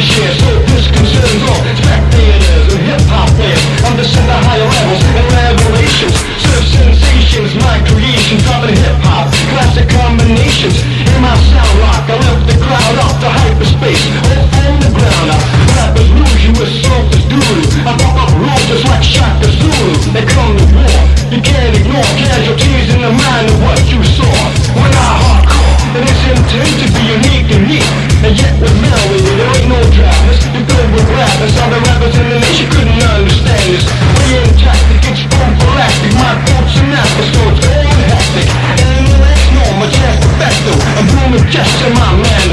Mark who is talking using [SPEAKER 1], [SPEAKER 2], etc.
[SPEAKER 1] So and hip-hop fans the higher levels revelations. Sensations, I'm hip-hop, classic combinations. In my sound rock, I lift the crowd off hyperspace the ground up I pop up just like They come to war, you can't ignore Casualties in the mind of what you saw. When I hardcore, it is intended to be unique and neat And yet with me Just you my man.